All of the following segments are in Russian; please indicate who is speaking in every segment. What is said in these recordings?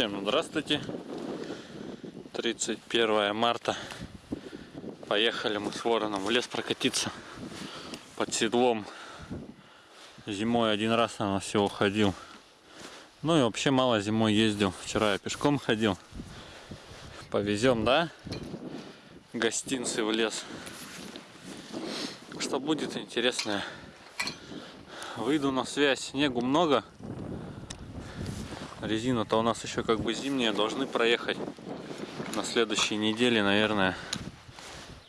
Speaker 1: Всем здравствуйте. 31 марта. Поехали мы с вороном в лес прокатиться под седлом. Зимой один раз на всего ходил. Ну и вообще мало зимой ездил. Вчера я пешком ходил. Повезем, да? Гостинцы в лес. Что будет интересное. Выйду на связь. Снегу много. Резина-то у нас еще как бы зимняя. Должны проехать на следующей неделе, наверное,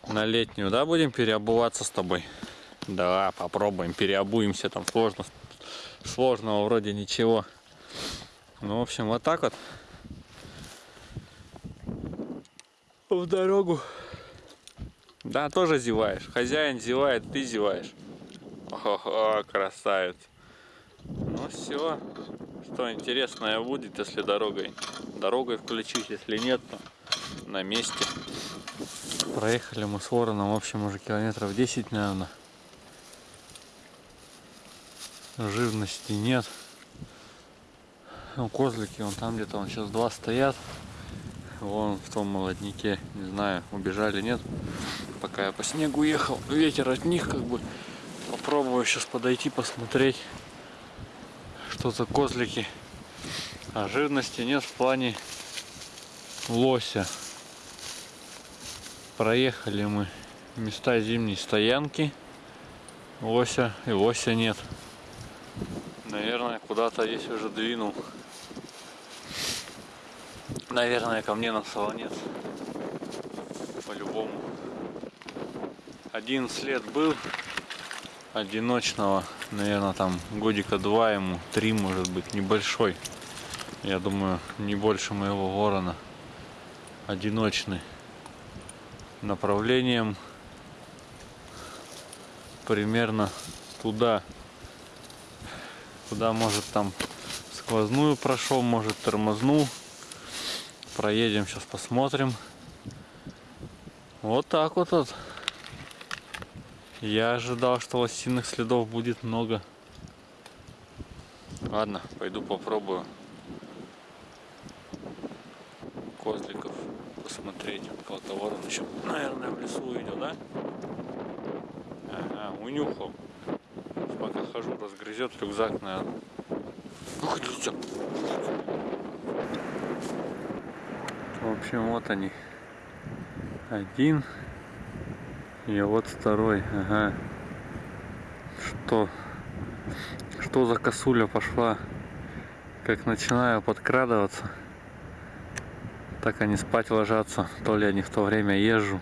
Speaker 1: на летнюю. Да, будем переобуваться с тобой? Да, попробуем, переобуемся. Там сложно, сложного вроде ничего. Ну, в общем, вот так вот. В дорогу. Да, тоже зеваешь. Хозяин зевает, ты зеваешь. Ого, красавец. Ну все, что интересное будет, если дорогой. Дорогой включить, если нет, то на месте. Проехали мы с вороном, в общем, уже километров 10, наверное. Живности нет. Ну, козлики, вон там где-то, он сейчас два стоят. Вон в том молоднике, не знаю, убежали, нет. Пока я по снегу ехал, ветер от них как бы. Попробую сейчас подойти, посмотреть, что за козлики. А жирности нет в плане лося. Проехали мы места зимней стоянки. Лося и лося нет. Наверное, куда-то есть уже двинул. Наверное, ко мне на солонец. По-любому. Один след был одиночного. Наверное, там годика два ему, три может быть, небольшой. Я думаю, не больше моего ворона. Одиночный. Направлением примерно туда. Куда может там сквозную прошел, может тормознул. Проедем, сейчас посмотрим. Вот так вот. вот. Я ожидал, что лосиных следов будет много. Ладно, пойду попробую козликов посмотреть. Кого-то ворон еще, наверное, в лесу идет, да? Ага, унюхал. Пока хожу, разгрызет рюкзак, наверное. Ух ты, В общем, вот они. Один. И вот второй. Ага. Что? Что за косуля пошла? Как начинаю подкрадываться. Так они спать ложатся. То ли они в то время езжу.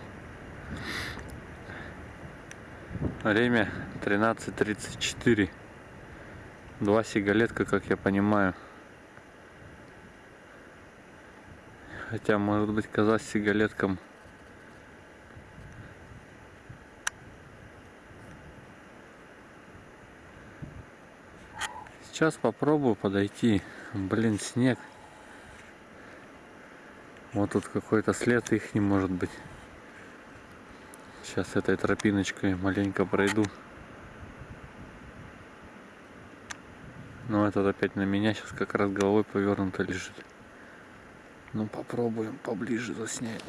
Speaker 1: Время 13.34. Два сигалетка, как я понимаю. Хотя, может быть, коза с Сейчас попробую подойти. Блин, снег. Вот тут какой-то след их не может быть. Сейчас этой тропиночкой маленько пройду. Но этот опять на меня сейчас как раз головой повернуто лежит. Ну попробуем поближе заснять.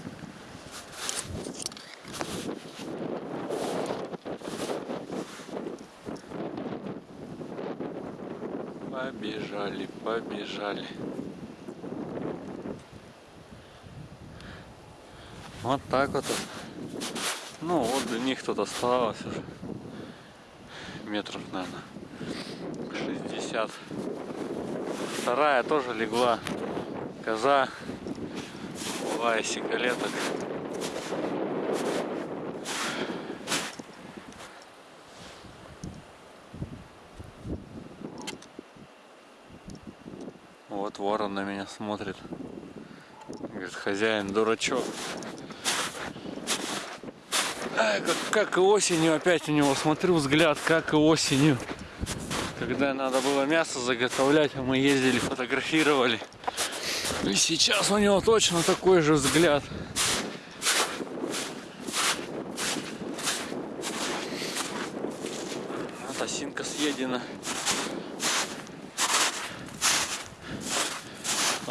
Speaker 1: Побежали, побежали. Вот так вот. Ну вот до них тут осталось уже метров, наверное, 60. Вторая тоже легла. Коза. Была и ворон на меня смотрит. Говорит, хозяин дурачок. А, как, как и осенью опять у него смотрю взгляд, как и осенью. Когда надо было мясо заготовлять, а мы ездили, фотографировали. И сейчас у него точно такой же взгляд. Вот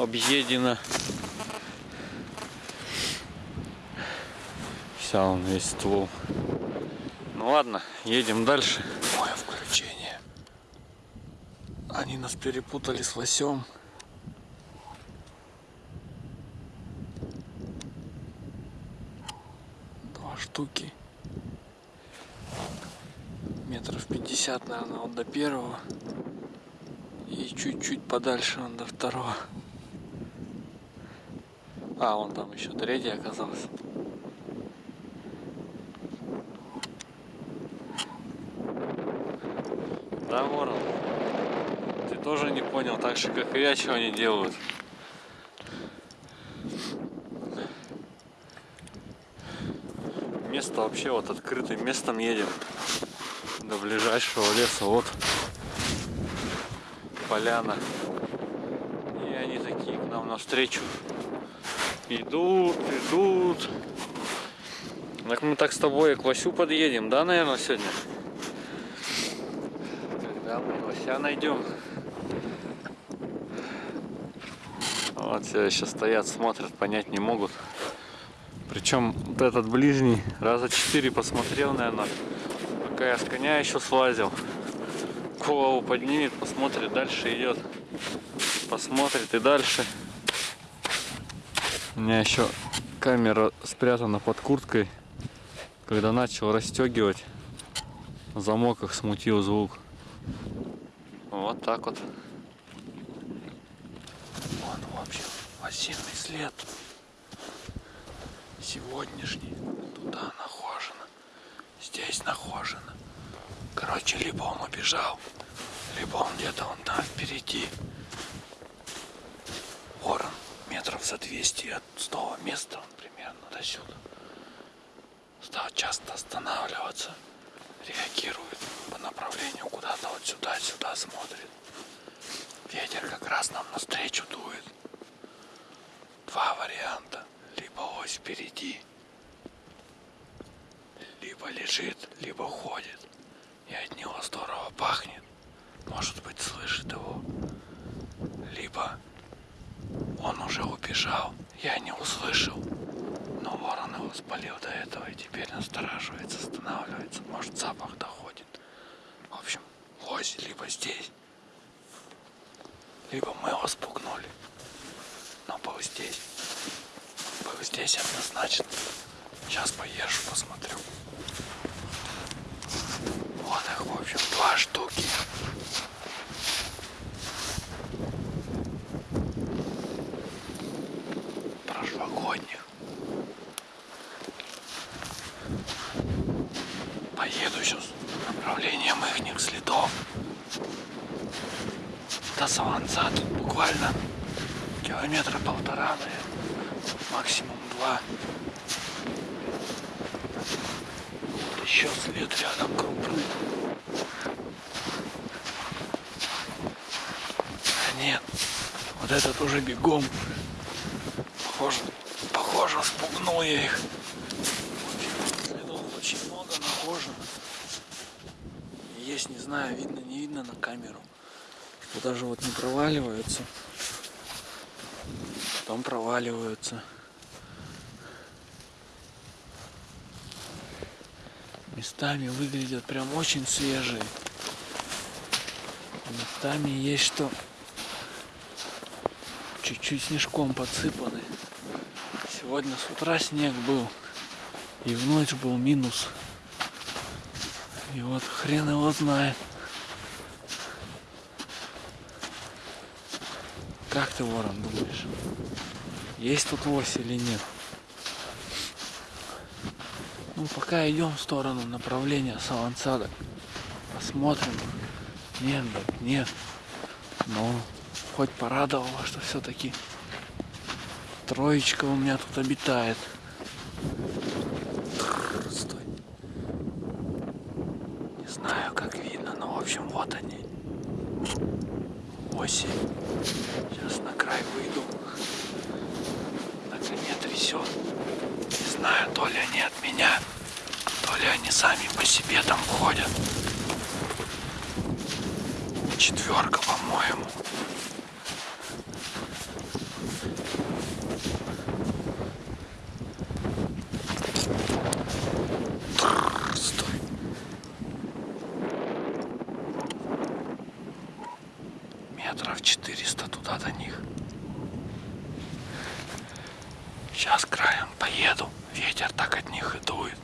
Speaker 1: объедена. Вся он весь ствол. Ну ладно, едем дальше. Мое включение. Они нас перепутали с лосем. Два штуки. Метров пятьдесят, наверное, вот до первого. И чуть-чуть подальше он до второго. А, вон там еще третий оказался. Да, ворон? Ты тоже не понял, так же, как и я, чего они делают. Место вообще вот открытым местом едем до ближайшего леса. Вот поляна. И они такие к нам навстречу. Идут, идут. Так мы так с тобой к Васю подъедем, да, наверное, сегодня? Вася найдем. Вот все еще стоят, смотрят, понять не могут. Причем вот этот ближний раза четыре посмотрел, наверное, пока я с коня еще слазил. Голову поднимет, посмотрит, дальше идет. Посмотрит и дальше. У меня еще камера спрятана под курткой. Когда начал расстегивать, замок их смутил звук. Вот так вот. Вот, в общем, осенний след. Сегодняшний. Туда нахожено. Здесь нахожено. Короче, либо он убежал, либо он где-то он там впереди. Ворон метров за 200 от того места примерно до сюда. Стал часто останавливаться реагирует по направлению куда-то вот сюда, сюда смотрит. Ветер как раз нам навстречу дует. Два варианта. Либо ось впереди, либо лежит, либо ходит. И от него здорово пахнет. Может быть, слышит его. Либо он уже убежал, я не услышал. Но ворон его спалил до этого и теперь настораживается, останавливается. Может запах доходит. В общем, лось либо здесь, либо мы его спугнули. Но был здесь. Был здесь однозначно. Сейчас поезжу, посмотрю. Вот их, в общем, два штуки. Прошлогодних. Поеду сейчас направлением их следов. До Саланца тут буквально километра полтора, наверное, максимум два. Вот еще след рядом крупный. Нет, вот этот уже бегом. Похоже, похоже, спугнул я их. есть, не знаю, видно, не видно на камеру. Что даже вот не проваливаются. Потом проваливаются. Местами выглядят прям очень свежие. Местами есть что чуть-чуть снежком подсыпаны. Сегодня с утра снег был. И в ночь был минус. И вот хрен его знает. Как ты, Ворон, думаешь? Есть тут лось или нет? Ну, пока идем в сторону направления Салансада. Посмотрим. Нет, нет. Но хоть порадовало, что все-таки троечка у меня тут обитает. оси. Сейчас на край выйду. На коне трясет. Не знаю, то ли они от меня, то ли они сами по себе там ходят. Четверка, по-моему. Метров 400 туда до них. Сейчас краем поеду. Ветер так от них и дует.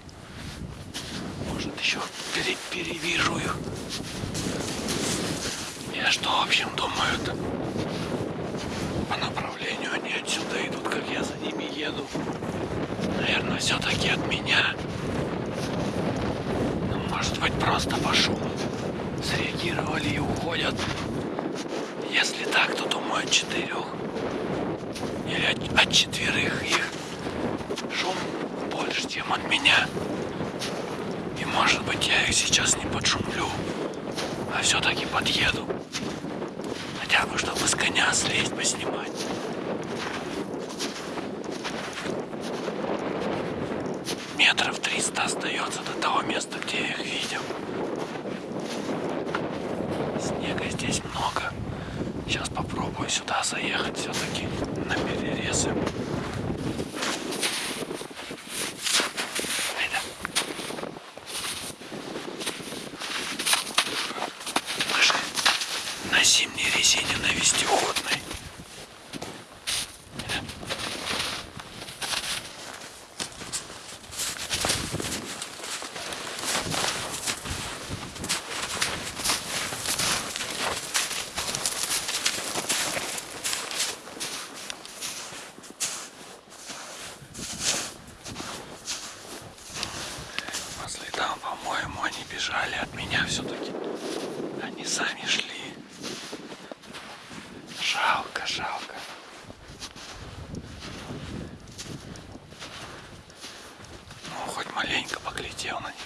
Speaker 1: Может еще пере перевижу их. Я что, в общем, думаю-то? По направлению они отсюда идут, как я за ними еду. Наверное, все-таки от меня. Ну, может быть, просто по шуму среагировали и уходят. Если так, то думаю от четырех. Или от, от четверых их шум больше, чем от меня. И может быть я их сейчас не подшумлю, а все-таки подъеду. Хотя бы, чтобы с коня слезть, поснимать. Метров 300 остается до того места, где я их видел. Снега здесь много. Сейчас попробую сюда заехать все-таки на перерезы. На зимней резине на вестиходной. Айда. По следам, по-моему, они бежали от меня все-таки. Они сами шли. Жалко, жалко. Ну, хоть маленько поглядел на них.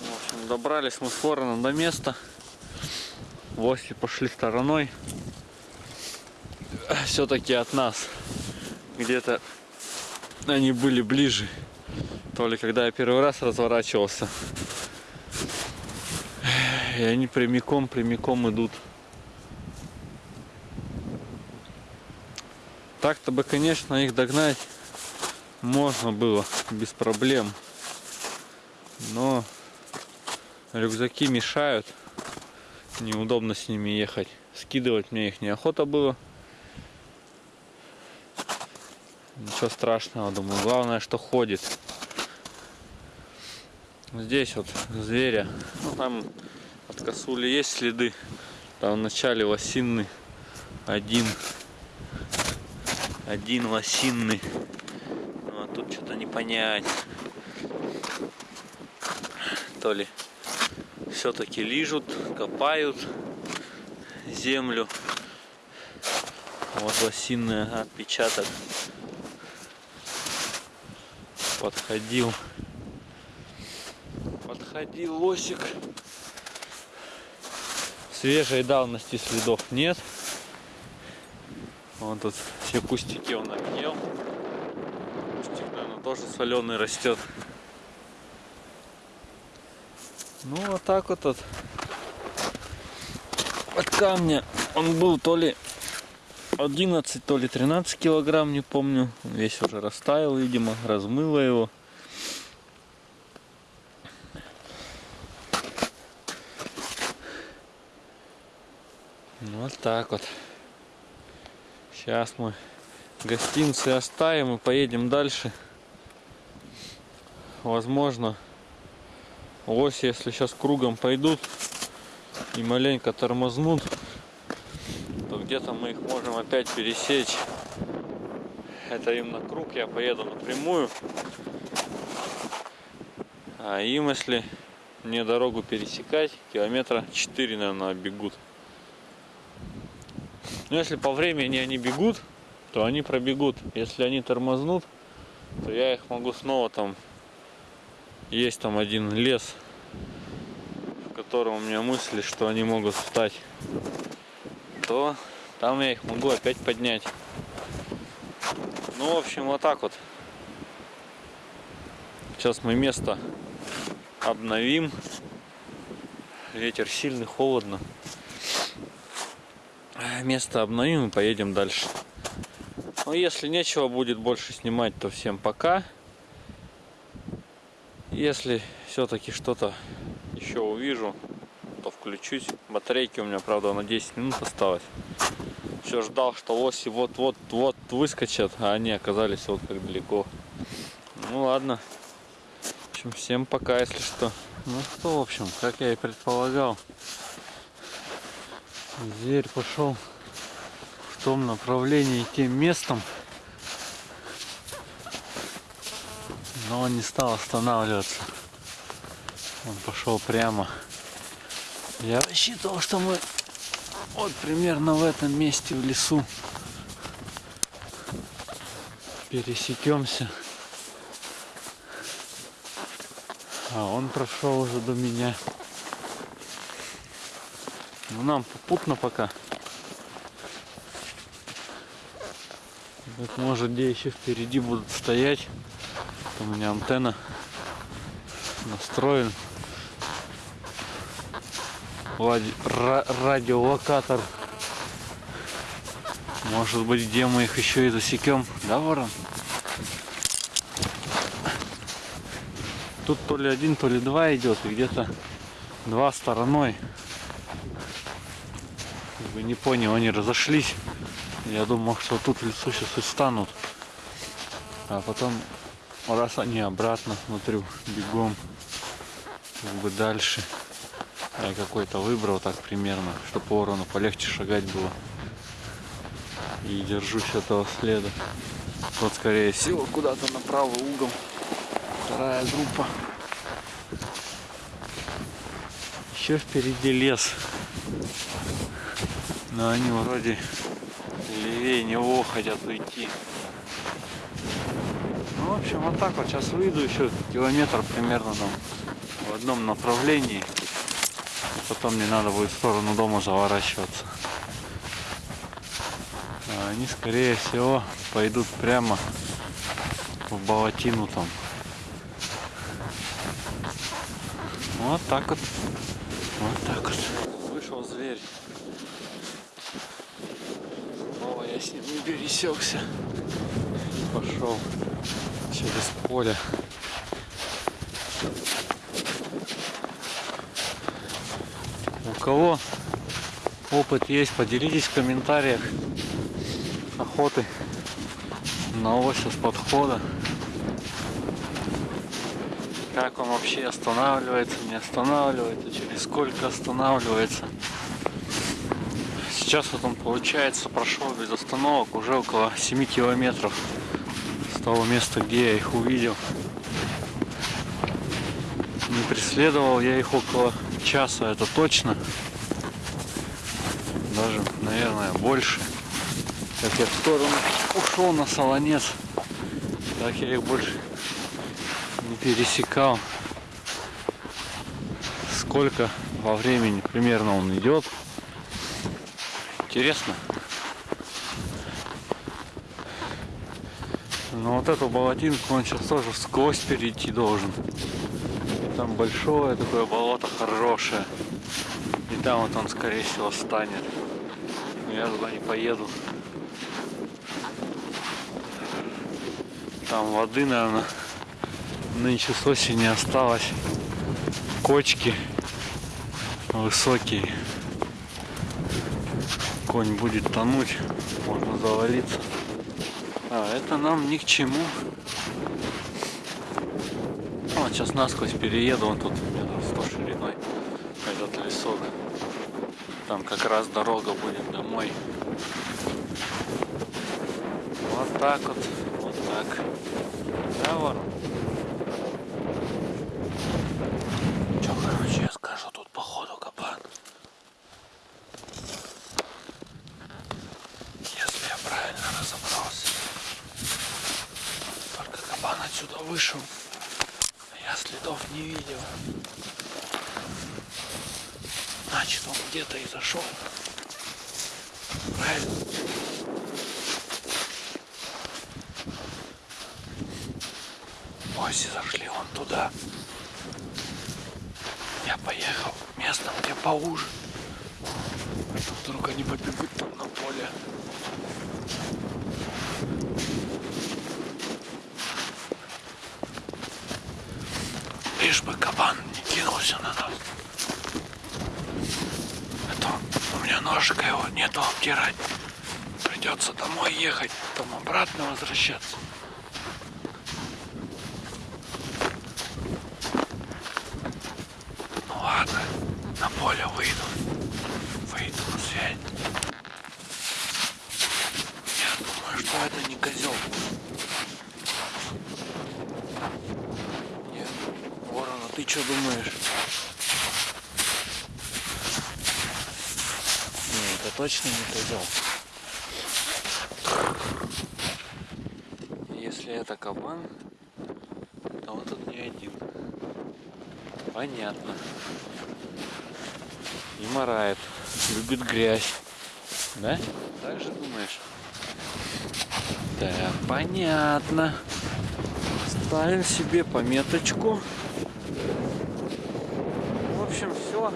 Speaker 1: В общем, добрались мы с вороном до места. Гости пошли стороной. Все-таки от нас. Где-то они были ближе. То ли когда я первый раз разворачивался. И они прямиком, прямиком идут. Так-то бы, конечно, их догнать можно было без проблем. Но рюкзаки мешают. Неудобно с ними ехать. Скидывать мне их неохота было. Ничего страшного, думаю. Главное, что ходит. Здесь вот зверя. Ну, там от косули есть следы. Там в начале лосинный. Один. Один лосинный. Ну, а тут что-то не понять. То ли все-таки лижут, копают землю. Вот лосиный отпечаток. Подходил. Подходил лосик. Свежей давности следов нет. Вон тут все кустики он объел. Кустик наверное тоже соленый растет ну вот так вот от, от камня он был то ли 11, то ли 13 килограмм, не помню. Весь уже растаял, видимо, размыло его. Ну, вот так вот. Сейчас мы гостинцы оставим и поедем дальше. Возможно, ось, если сейчас кругом пойдут и маленько тормознут, то где-то мы их можем опять пересечь. Это им на круг, я поеду напрямую. А им, если мне дорогу пересекать, километра 4, наверное, бегут. Но если по времени они бегут, то они пробегут. Если они тормознут, то я их могу снова там... Есть там один лес, в котором у меня мысли, что они могут встать то там я их могу опять поднять. Ну, в общем, вот так вот. Сейчас мы место обновим. Ветер сильный, холодно. Место обновим и поедем дальше. Но если нечего будет больше снимать, то всем пока. Если все-таки что-то еще увижу, то включу. включусь. Батарейки у меня, правда, на 10 минут осталось. Все ждал, что лоси вот-вот-вот выскочат, а они оказались вот как далеко. Ну ладно. В общем, всем пока, если что. Ну что, в общем, как я и предполагал, зверь пошел в том направлении, тем местом, он не стал останавливаться. Он пошел прямо. Я рассчитывал, что мы вот примерно в этом месте в лесу пересекемся. А он прошел уже до меня. Ну нам попутно пока. Как может где еще впереди будут стоять. У меня антенна настроен радиолокатор. Может быть, где мы их еще и засекем, да, ворон? Тут то ли один, то ли два идет, и где-то два стороной. Вы не понял, они разошлись. Я думал, что тут в лесу сейчас и станут. А потом, раз они обратно, смотрю, бегом, как бы дальше. Я какой-то выбрал так примерно, чтобы ворону полегче шагать было. И держусь этого следа. Вот скорее всего куда-то на правый угол. Вторая группа. Еще впереди лес. Но они вроде левее него хотят уйти. В общем, вот так вот. Сейчас выйду еще километр примерно там в одном направлении. Потом мне надо будет в сторону дома заворачиваться. А они, скорее всего, пойдут прямо в болотину там. Вот так вот. Вот так вот. Вышел зверь. Снова я с ним не пересекся. Пошел через поле. кого опыт есть, поделитесь в комментариях охоты на ось с подхода. Как он вообще останавливается, не останавливается, через сколько останавливается. Сейчас вот он получается прошел без остановок уже около 7 километров того места, где я их увидел. Не преследовал я их около часа, это точно. Даже, наверное, больше. Как я в сторону ушел на солонец, так я их больше не пересекал. Сколько во времени примерно он идет. Интересно. Но вот эту болотинку он сейчас тоже сквозь перейти должен. Там большое такое болото хорошее. И там вот он, скорее всего, станет. Но я туда не поеду. Там воды, наверное, нынче с осени осталось. Кочки высокие. Конь будет тонуть, можно завалиться. А это нам ни к чему. Вот сейчас насквозь перееду, он тут метров 100 шириной, этот лесок. Там как раз дорога будет домой. Вот так вот, вот так. Да, ворон? Че, короче, я скажу, тут походу кабан. Если я правильно разобрался. Только кабан отсюда вышел следов не видел. Значит, он где-то и зашел. Правильно? Оси зашли вон туда. Я поехал местом, где поуже. Вдруг они побегут там на поле. Лишь бы кабан не кинулся на нас. ножика его нету обтирать. Придется домой ехать, потом обратно возвращаться. Ну ладно, на поле выйду. Выйду на связь. Я думаю, что это не козел. Нет, ворон, а ты что думаешь? Не, это точно не козел. Если это кабан, то он тут не один. Понятно. И морает. Любит грязь. Да? Так же думаешь? Так, понятно. Ставим себе пометочку. В общем, все.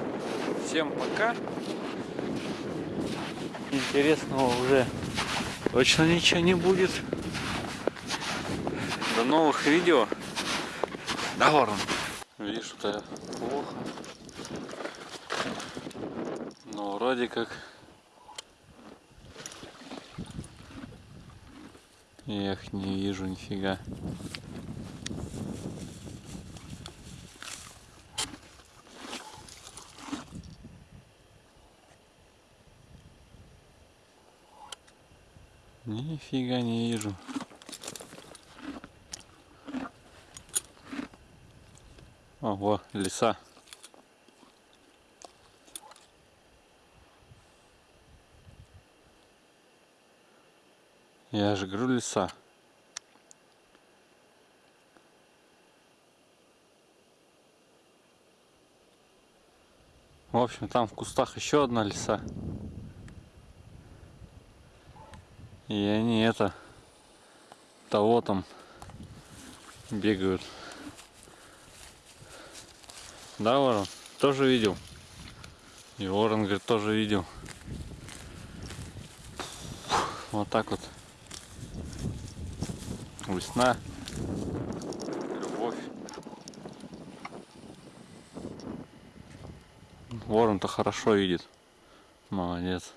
Speaker 1: Всем пока. Интересного уже точно ничего не будет. До новых видео. Да, Ворон? Видишь, что я плохо. Но вроде как я их не вижу нифига. Нифига не вижу. Ого, леса. Я же говорю леса. В общем, там в кустах еще одна леса. И они это того там бегают. Да, Ворон? Тоже видел? И Ворон, говорит, тоже видел. Вот так вот. Весна. Любовь. Ворон-то хорошо видит. Молодец.